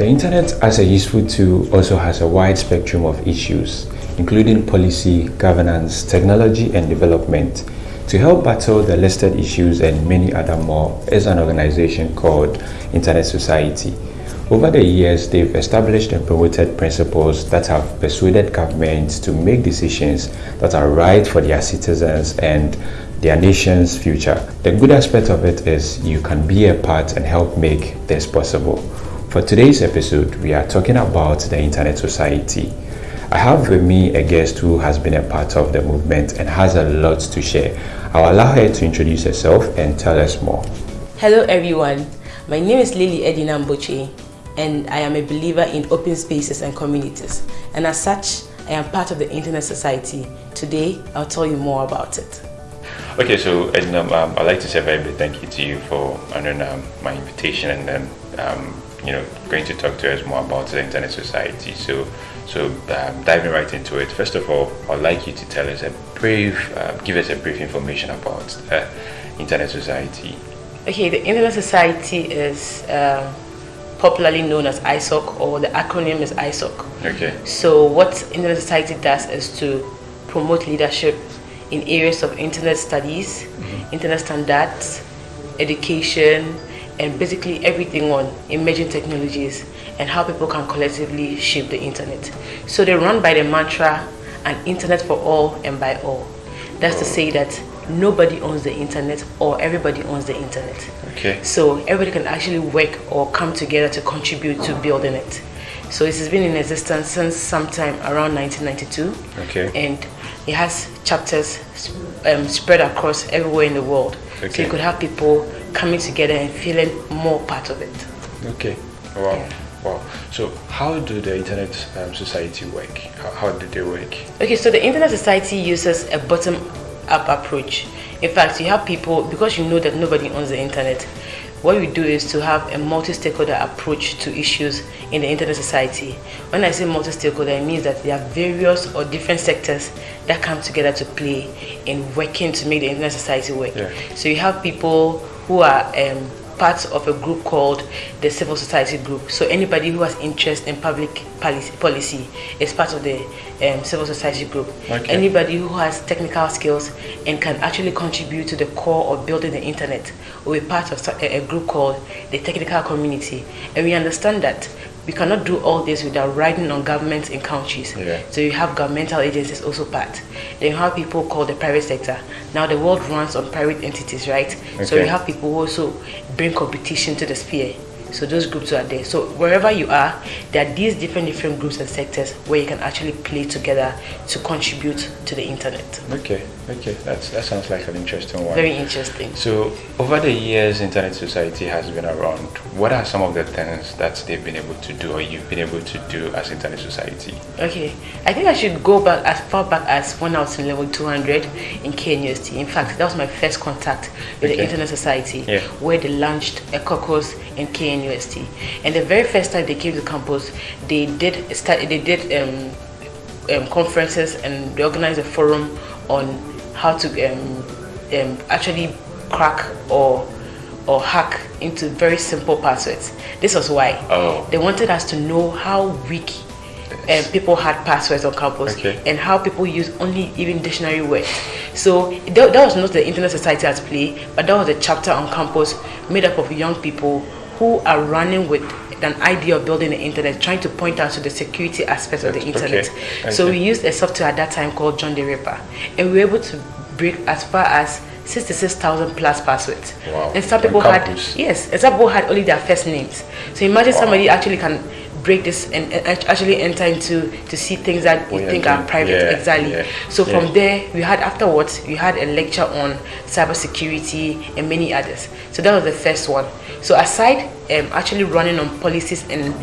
The internet as a useful tool also has a wide spectrum of issues, including policy, governance, technology and development. To help battle the listed issues and many other more is an organization called Internet Society. Over the years, they've established and promoted principles that have persuaded governments to make decisions that are right for their citizens and their nation's future. The good aspect of it is you can be a part and help make this possible. For today's episode, we are talking about the Internet Society. I have with me a guest who has been a part of the movement and has a lot to share. I'll allow her to introduce herself and tell us more. Hello everyone, my name is Lily Edina Mboche and I am a believer in open spaces and communities and as such I am part of the Internet Society. Today I'll tell you more about it. Okay, so Edina, um, I'd like to say a very big thank you to you for honoring um, my invitation and then um, you know going to talk to us more about the Internet Society. So so um, diving right into it, first of all, I'd like you to tell us a brief, uh, give us a brief information about the Internet Society. Okay, the Internet Society is uh, popularly known as ISOC or the acronym is ISOC. Okay. So what Internet Society does is to promote leadership in areas of internet studies, mm -hmm. internet standards, education, and basically everything on emerging technologies and how people can collectively shape the internet. So they run by the mantra, an internet for all and by all. That's to say that nobody owns the internet or everybody owns the internet. Okay. So everybody can actually work or come together to contribute to building it. So it has been in existence since sometime around 1992. Okay. And it has chapters um, spread across everywhere in the world. Okay. So you could have people coming together and feeling more part of it. Okay. Wow. Yeah. Wow. So how do the Internet um, Society work? How, how do they work? Okay, so the Internet Society uses a bottom-up approach. In fact, you have people, because you know that nobody owns the Internet, what we do is to have a multi-stakeholder approach to issues in the internet society. When I say multi-stakeholder, it means that there are various or different sectors that come together to play in working to make the internet society work. Yeah. So you have people who are um, part of a group called the civil society group. So anybody who has interest in public policy is part of the um, civil society group. Okay. Anybody who has technical skills and can actually contribute to the core of building the internet will be part of a group called the technical community. And we understand that we cannot do all this without riding on governments in countries. Yeah. So you have governmental agencies also part. Then you have people called the private sector. Now the world runs on private entities, right? Okay. So you have people who also bring competition to the sphere. So those groups are there. So wherever you are, there are these different different groups and sectors where you can actually play together to contribute to the internet. Okay, okay, that's that sounds like an interesting one. Very interesting. So over the years, Internet Society has been around. What are some of the things that they've been able to do, or you've been able to do as Internet Society? Okay, I think I should go back as far back as when I was in level 200 in KNUST. In fact, that was my first contact with okay. the Internet Society, yeah. where they launched a caucus in KNUST And the very first time they came to campus, they did start, they did um, um, conferences and they organized a forum on how to um, um actually crack or or hack into very simple passwords. This was why oh. they wanted us to know how weak um, people had passwords on campus okay. and how people use only even dictionary words. So that, that was not the Internet Society at play, but that was a chapter on campus made up of young people who are running with an idea of building the internet, trying to point out to the security aspects of the internet. Okay. So we used a software at that time called John the Ripper, and we were able to break as far as 66,000 plus passwords. Wow. And some people had, yes, and some people had only their first names. So imagine wow. somebody actually can break this and actually enter into to see things that you think are private yeah, exactly. yeah, so from there we had afterwards we had a lecture on cybersecurity and many others. So that was the first one. So aside um, actually running on policies and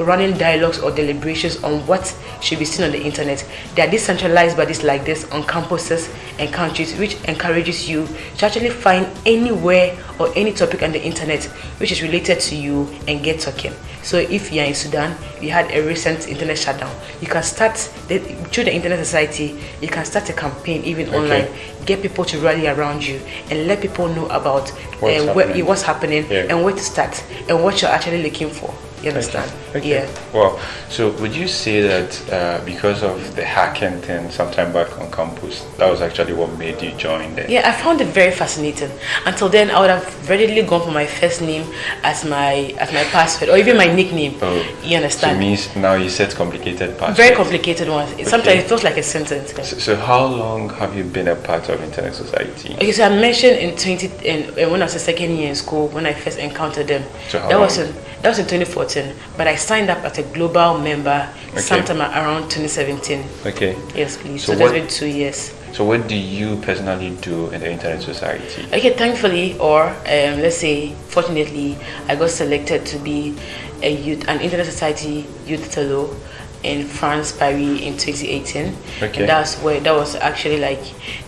running dialogues or deliberations on what should be seen on the internet. There are decentralized bodies like this on campuses and countries which encourages you to actually find anywhere or any topic on the internet which is related to you and get talking. So if you're in Sudan, you had a recent internet shutdown, you can start, the, through the Internet Society, you can start a campaign even okay. online, get people to rally around you and let people know about what's uh, happening, what's happening yeah. and where to start and what you're actually looking for. You understand? Okay. okay. Yeah. Well, so would you say that uh, because of the hacking thing sometime back on campus, that was actually what made you join there? Yeah, I found it very fascinating. Until then, I would have readily gone for my first name as my as my password or even my nickname. Oh, you understand? So means now you set complicated passwords. Very complicated ones. Okay. Sometimes it feels like a sentence. So, so, how long have you been a part of Internet Society? Okay, so I mentioned in 20 in, when I was a second year in school when I first encountered them. So how that long? was in that was in 2014, but I signed up as a global member Okay. sometime around 2017. Okay. Yes, please. So So, that's been two years. So what do you personally do in the Internet Society? Okay, thankfully, or um, let's say fortunately, I got selected to be a youth, an Internet Society Youth Fellow in France, Paris in 2018. Okay. And that's where that was actually like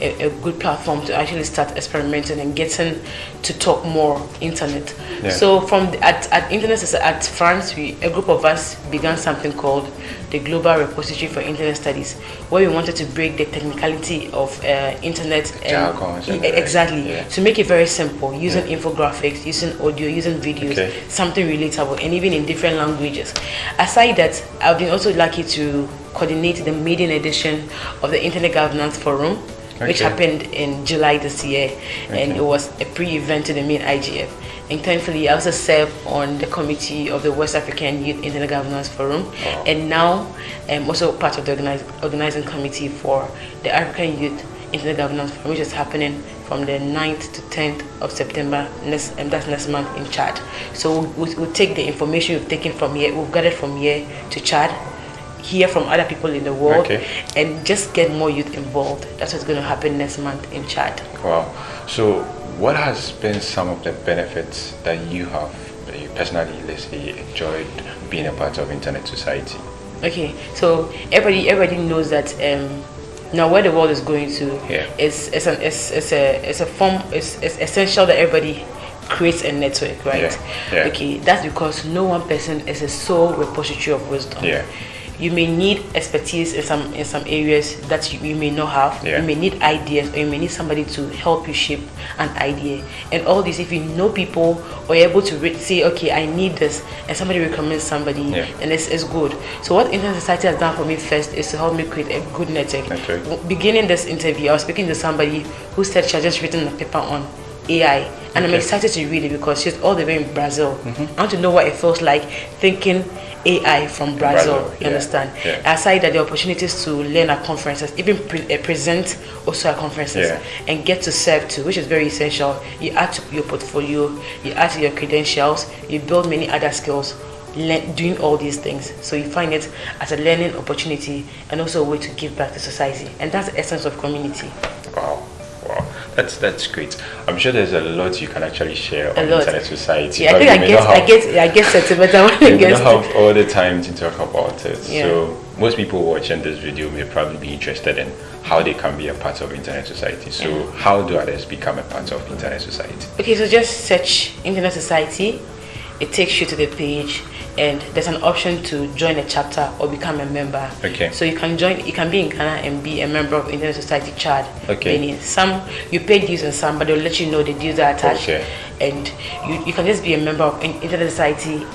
a, a good platform to actually start experimenting and getting to talk more internet. Yeah. So from the, at, at Internet at France, we, a group of us began something called the Global Repository for Internet Studies, where we wanted to break the technicality of uh, internet and E- exactly. Yeah. to make it very simple using infographics using audio using videos Okay. something relatable and even in different languages. Aside that i've been also lucky to coordinate the maiden edition of the internet governance forum which happened in july this year and it was a pre-event to the main igf and thankfully i also serve on the committee of the west african youth internet governance forum. And now i'm also part of the organize, organizing committee for the african youth internet governance forum which is happening from the 9th to 10th of september next and that's next month in chad. So we'll, we'll take the information we've taken from here we've gathered from here to chad hear from other people in the world Okay. and just get more youth involved. That's what's going to happen next month in chad. Wow. So what has been some of the benefits that you have, that you personally, let's say, enjoyed being a part of Internet Society? Okay, so everybody everybody knows that um, now where the world is going to Yeah. is it's an it's, it's a it's a form it's, it's essential that everybody creates a network, right? Yeah, yeah. Okay, that's because no one person is a sole repository of wisdom. Yeah. You may need expertise in some in some areas that you, you may not have. Yeah. You may need ideas, or you may need somebody to help you shape an idea. And all this, if you know people or you're able to re- say, okay, I need this, and somebody recommends somebody, Yeah. and it's, it's good. So what Internet Society has done for me first is to help me create a good network. W- Beginning this interview, I was speaking to somebody who said she had just written a paper on AI, and I'm excited to read it because she's all the way in Brazil. I want to know what it feels like thinking AI from Brazil. Brazil, you yeah, understand? yeah. Aside that, the opportunities to learn at conferences, even pre- uh, present also at conferences, Yeah. and get to serve too, which is very essential. You add to your portfolio, you add to your credentials, you build many other skills. le- Doing all these things, so you find it as a learning opportunity and also a way to give back to society, and that's the essence of community. That's that's great. I'm sure there's a lot you can actually share A on lot. Internet Society. Yeah, I think I get, not I have- get, I get sentimental when we it may gets not to have all the time to talk about it. Yeah. So most people watching this video may probably be interested in how they can be a part of Internet Society. So how do others become a part of Internet Society? Okay, so just search Internet Society. It takes you to the page, and there's an option to join a chapter or become a member. Okay. So you can join. You can be in Ghana and be a member of Internet Society Chad. Okay. Some you pay dues and some, but they'll let you know the dues are attached. Okay. And you, you can just be a member of in- Internet Society.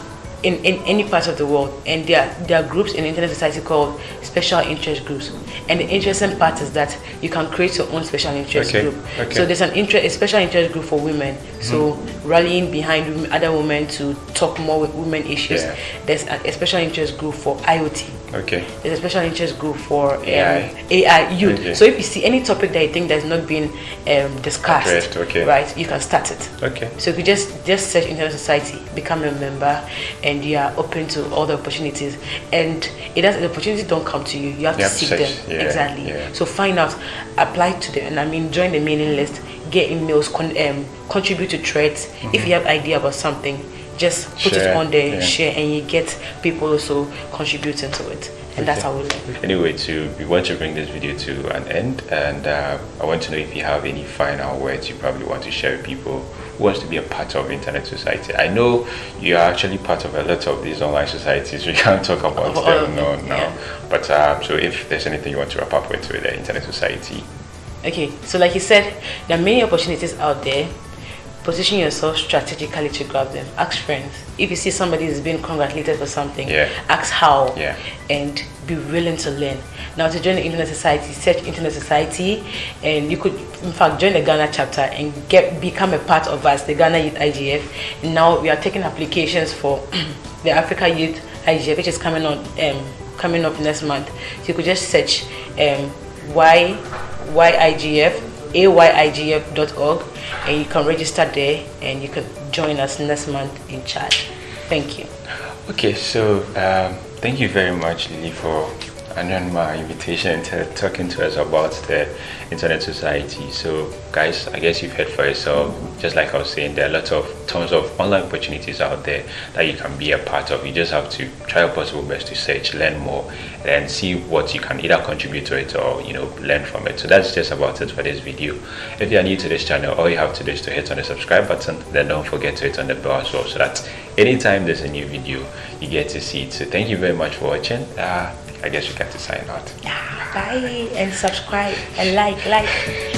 In, in any part of the world, and there are, there are groups in Internet Society called special interest groups. And the interesting part is that you can create your own special interest Okay, group. okay. So there's an interest, a special interest group for women. So Mm-hmm. rallying behind women, other women to talk more with women issues. Yeah. There's a, a special interest group for IoT. Okay. There's a special interest group for um, AI. AI youth. Okay. So if you see any topic that you think that's not been um, discussed, Addressed, okay. right, you can start it. Okay. So if you just just search Internet Society, become a member, and you are open to all the opportunities. And it does the opportunities don't come to you. You have You to have seek search, them yeah, exactly. yeah. So find out, apply to them, and I mean join the mailing list, get emails, con- um, contribute to threads. If you have idea about something, just put it Mm-hmm. On there, yeah. share, and you get people also contributing to it. And that's how we live. Anyway, to we want to bring this video to an end, and uh, I want to know if you have any final words you probably want to share with people who wants to be a part of Internet Society. I know you are actually part of a lot of these online societies. We can't talk about all them no, yeah. But um, so if there's anything you want to wrap up with with the Internet Society, Okay, so like you said, there are many opportunities out there. Position yourself strategically to grab them. Ask friends. If you see somebody is being congratulated for something, Yeah. ask how Yeah. and be willing to learn. Now to join the Internet Society, search Internet Society and you could in fact join the Ghana chapter and get become a part of us, the Ghana Youth IGF. And now we are taking applications for the Africa Youth IGF which is coming on um, coming up next month. So you could just search um, Y YIGF ayigf.org and you can register there and you can join us next month in Chad. Thank you. Okay, so um, thank you very much, Lily, for honoring my invitation and talking to us about the Internet Society. So, guys, I guess you've heard for yourself. Just like I was saying, there are lots of tons of online opportunities out there that you can be a part of. You just have to try your possible best to search, learn more, and see what you can either contribute to it or you know learn from it. So that's just about it for this video. If you are new to this channel, all you have to do is to hit on the subscribe button. Then don't forget to hit on the bell as well, so that anytime there's a new video, you get to see it. So thank you very much for watching. Uh, I guess you get to sign out. Yeah, Bye and subscribe and like, like.